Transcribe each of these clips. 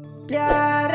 Olhar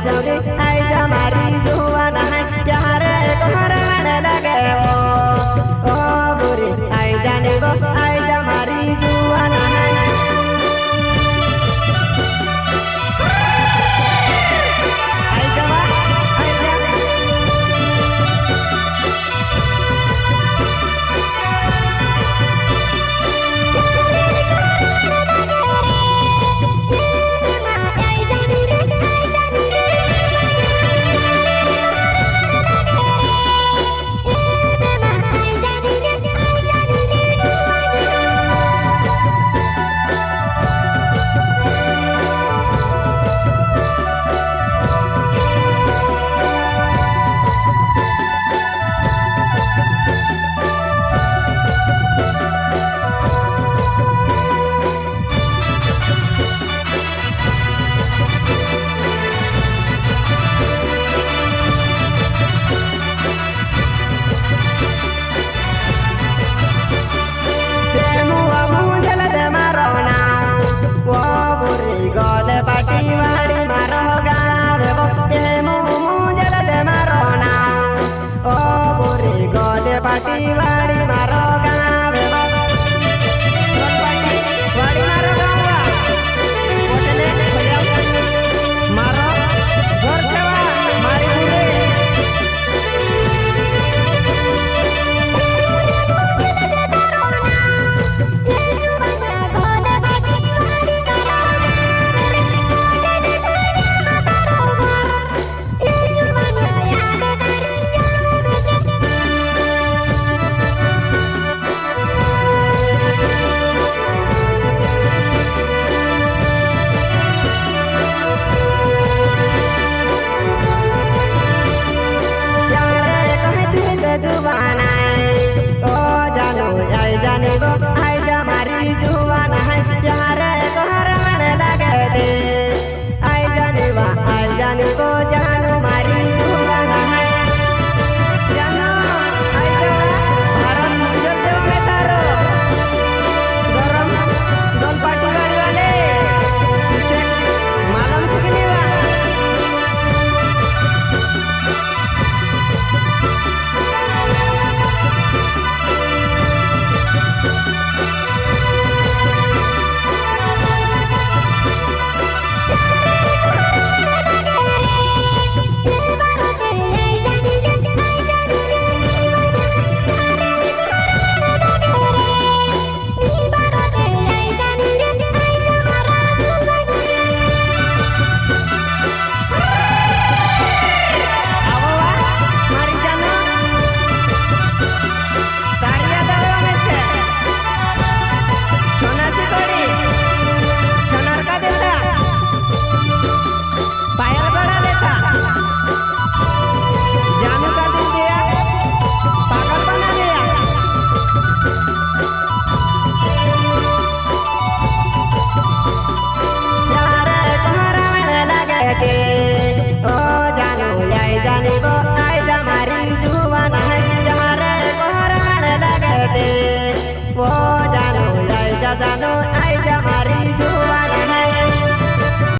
uploaded